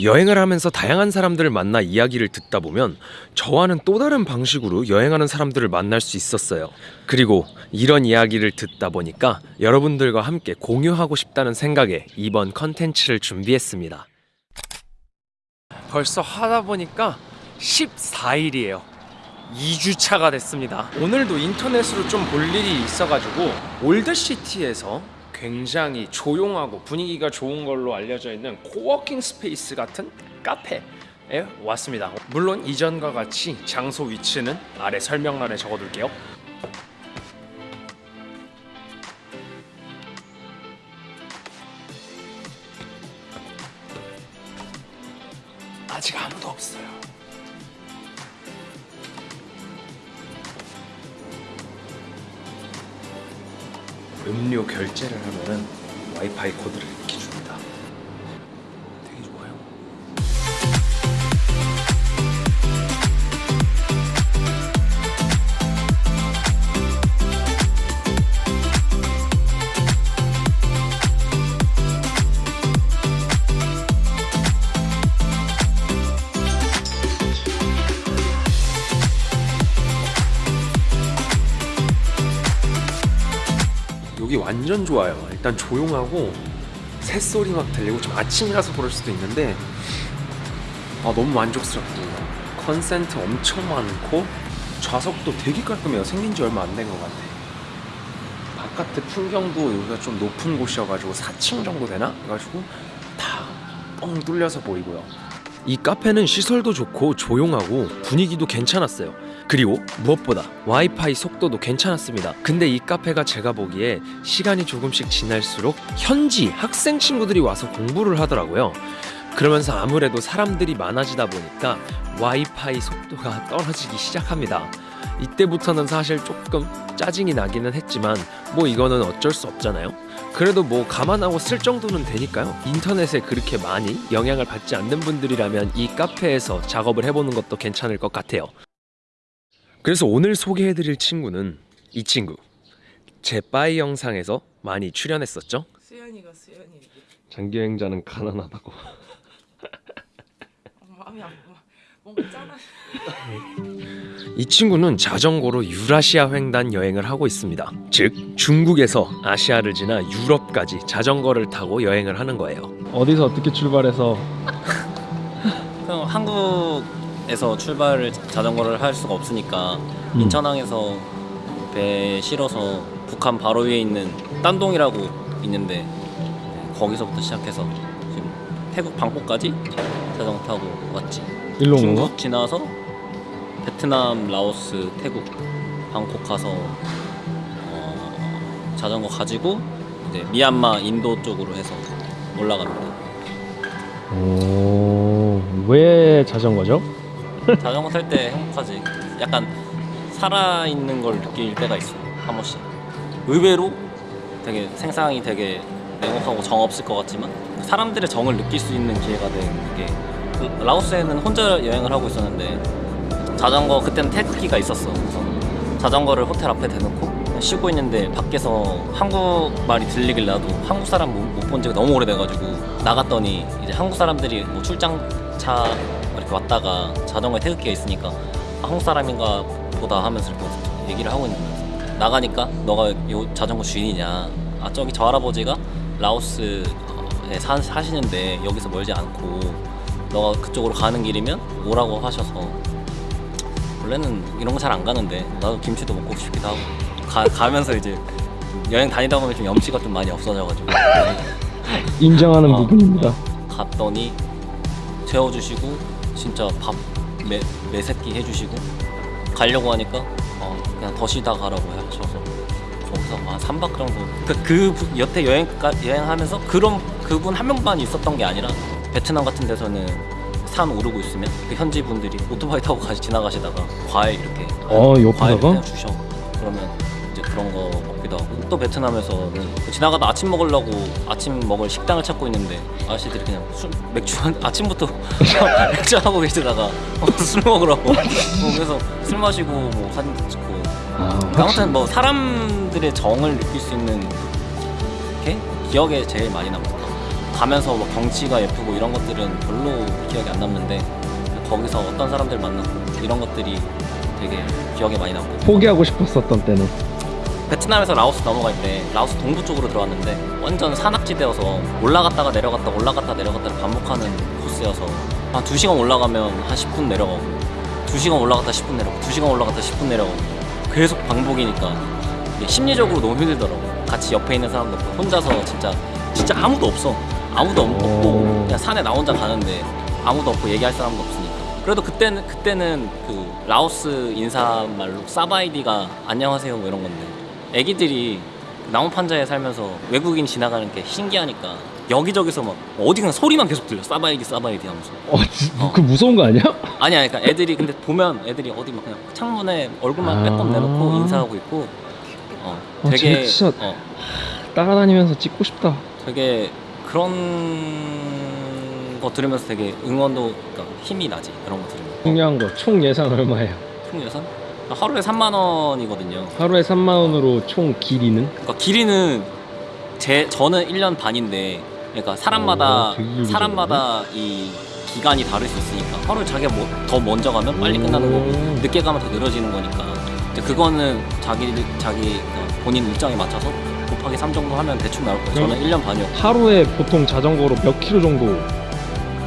여행을 하면서 다양한 사람들을 만나 이야기를 듣다 보면 저와는 또 다른 방식으로 여행하는 사람들을 만날 수 있었어요. 그리고 이런 이야기를 듣다 보니까 여러분들과 함께 공유하고 싶다는 생각에 이번 컨텐츠를 준비했습니다. 벌써 하다 보니까 14일이에요. 2주차가 됐습니다. 오늘도 인터넷으로 좀 볼 일이 있어가지고 올드시티에서 굉장히 조용하고 분위기가 좋은 걸로 알려져 있는 coworking space 같은 카페에 왔습니다. 물론 이전과 같이 장소 위치는 아래 설명란에 적어둘게요. 아직 아무도 없어요. 음료 결제를 하면은 와이파이 코드를 완전 좋아요. 일단 조용하고 새소리 막 들리고 좀 아침이라서 그럴 수도 있는데 아 너무 만족스럽고 컨센트 엄청 많고 좌석도 되게 깔끔해요. 생긴 지 얼마 안 된 것 같아. 바깥의 풍경도 여기가 좀 높은 곳이어가지고 4층 정도 되나? 그래가지고 다 뻥 뚫려서 보이고요. 이 카페는 시설도 좋고 조용하고 분위기도 괜찮았어요. 그리고 무엇보다 와이파이 속도도 괜찮았습니다. 근데 이 카페가 제가 보기에 시간이 조금씩 지날수록 현지 학생 친구들이 와서 공부를 하더라고요. 그러면서 아무래도 사람들이 많아지다 보니까 와이파이 속도가 떨어지기 시작합니다. 이때부터는 사실 조금 짜증이 나기는 했지만 뭐 이거는 어쩔 수 없잖아요. 그래도 뭐 감안하고 쓸 정도는 되니까요. 인터넷에 그렇게 많이 영향을 받지 않는 분들이라면 이 카페에서 작업을 해보는 것도 괜찮을 것 같아요. 그래서 오늘 소개해드릴 친구는 이 친구. 제 빠이 영상에서 많이 출연했었죠. 수연이가 수연이 장기 여행자는 가난하다고. 마음이 안 뭔가 짠하 이 친구는 자전거로 유라시아 횡단 여행을 하고 있습니다. 즉 중국에서 아시아를 지나 유럽까지 자전거를 타고 여행을 하는 거예요. 어디서 어떻게 출발해서 그럼 한국 에서 출발을 자전거를 할 수가 없으니까 음. 인천항에서 배 실어서 북한 바로 위에 있는 딴동이라고 있는데 거기서부터 시작해서 지금 태국 방콕까지 자전거 타고 왔지. 일로 온 중국 건가? 지나서 베트남, 라오스, 태국, 방콕 가서 어, 자전거 가지고 이제 미얀마, 인도 쪽으로 해서 올라갑니다. 오, 왜 자전거죠? 자전거 탈 때 행복하지. 약간 살아있는 걸 느낄 때가 있어. 한 번씩. 의외로 되게 생상이 되게 냉혹하고 정 없을 것 같지만 사람들의 정을 느낄 수 있는 기회가 되는 게그 라오스에는 혼자 여행을 하고 있었는데 자전거 그때는 태극기가 있었어. 그래서 자전거를 호텔 앞에 대놓고 쉬고 있는데 밖에서 한국말이 들리길 나도 한국 사람 못 본 지가 너무 오래돼가지고 나갔더니 이제 한국 사람들이 뭐 출장차 이렇게 왔다가 자전거에 태극기가 있으니까 아, 한국 사람인가 보다 하면서 이렇게 얘기를 하고 있는 거야. 나가니까 너가 요 자전거 주인이냐? 아 저기 저 할아버지가 라오스에 사, 사시는데 여기서 멀지 않고 너가 그쪽으로 가는 길이면 오라고 하셔서 원래는 이런 거 잘 안 가는데 나도 김치도 먹고 싶기도 하고 가, 가면서 이제 여행 다니다 보면 좀 염치가 좀 많이 없어져가지고 인정하는 어, 부분입니다. 어, 갔더니 재워주시고 진짜 밥 매, 매새끼 해주시고 가려고 하니까 어, 그냥 더 쉬다 가라고 하셔서 거기서 한 3박 정도 그, 그 부- 여태 여행 여행하면서 그런 그분 한 명만 있었던 게 아니라 베트남 같은 데서는 산 오르고 있으면 그 현지 분들이 오토바이 타고 가시 지나가시다가 과일 이렇게 어, 과일? 그냥 주셔 그러면 이제 그런 거 하고 또 베트남에서는 지나가다 아침 먹으려고 아침 먹을 식당을 찾고 있는데 아저씨들이 그냥 술 맥주 한 아침부터 맥주 하고 계시다가 어, 술 먹으라고. 어, 그래서 술 마시고 뭐 사진 찍고. 아, 아무튼 뭐 사람들의 정을 느낄 수 있는 게 기억에 제일 많이 남았다. 가면서 뭐 경치가 예쁘고 이런 것들은 별로 기억이 안 남는데 거기서 어떤 사람들 만났고 이런 것들이 되게 기억에 많이 남고. 포기하고 싶었었던 때는 베트남에서 라오스 넘어갈 때 라오스 동부 쪽으로 들어왔는데 완전 산악지대여서 올라갔다가 내려갔다 올라갔다 내려갔다를 반복하는 코스여서 한 2시간 올라가면 한 10분 내려가고 2시간 올라갔다 10분 내려가고 2시간 올라갔다 10분 내려가고 계속 반복이니까 심리적으로 너무 힘들더라고. 같이 옆에 있는 사람도 없고 혼자서 진짜 진짜 아무도 없어. 아무도 없- 없고 오. 그냥 산에 나 혼자 가는데 아무도 없고 얘기할 사람도 없으니까. 그래도 그때는 그때는 그 라오스 인사말로 사바이디가 안녕하세요 뭐 이런 건데 애기들이 나무 판자에 살면서 외국인 지나가는 게 신기하니까 여기저기서 막 어디 그냥 소리만 계속 들려. 사바이디 사바이디 하면서. 어, 지- 그 무서운 거 아니야? 아니야 그러니까 애들이 근데 보면 애들이 어디 막 그냥 창문에 얼굴만 아. 빼꼼 내놓고 인사하고 있고. 어 아, 되게 진짜- 어. 따라다니면서 찍고 싶다. 되게 그런 거 들으면서 되게 응원도 그러니까 힘이 나지. 그런 거 들으면. 중요한 거 총 예산 얼마예요? 총 예산 하루에 3만 원이거든요 하루에 3만 원으로 총 길이는? 그러니까 길이는 제 저는 1년 반인데 그러니까 사람마다 오, 길게 사람마다 이 기간이 다를 수 있으니까 하루 자기가 뭐, 더 먼저 가면 빨리 끝나는 거고 오. 늦게 가면 더 늘어지는 거니까 이제 그거는 자기 자기 그 본인 일정에 맞춰서 곱하기 3 정도 하면 대충 나올 거예요. 저는 1년 반이었고 하루에 보통 자전거로 몇 킬로 정도?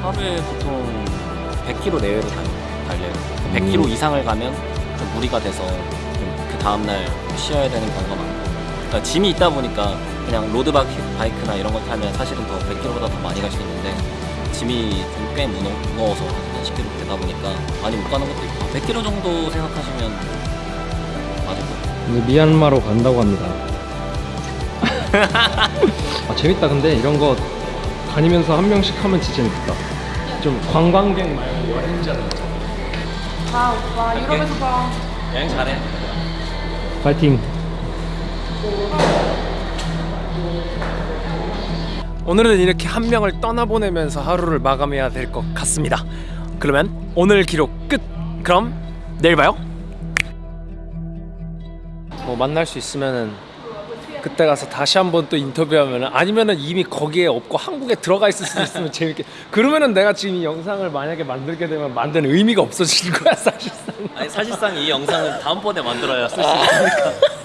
하루에 보통 100km 내외로 달- 달려요. 100km 음. 이상을 가면 좀 무리가 돼서 좀그 다음날 쉬어야 되는 경우가 많고 그러니까 짐이 있다 보니까 그냥 로드바이크나 이런 걸 타면 사실은 더 100km보다 더 많이 갈 수 있는데 짐이 좀꽤 무거워서 한 10km 되다 보니까 많이 못 가는 것도 있고 100km 정도 생각하시면 맞을 거예요. 미얀마로 간다고 합니다. 아 재밌다 근데 이런 거 다니면서 한 명씩 하면 진짜 재밌겠다. 좀 관광객 말고 여행자. 봐 오빠 유럽에서 봐. 여행 잘해. 파이팅. 오늘은 이렇게 한 명을 떠나보내면서 하루를 마감해야 될 것 같습니다. 그러면 오늘 기록 끝. 그럼 내일 봐요. 뭐 만날 수 있으면은 그때 가서 다시 한번 또 인터뷰하면은 아니면은 이미 거기에 없고 한국에 들어가 있을 수도 있으면 재밌게. 그러면은 내가 지금 이 영상을 만약에 만들게 되면 만드는 의미가 없어지는 거야 사실상. 아니 사실상 이 영상은 다음번에 만들어야 쓸 수 있으니까.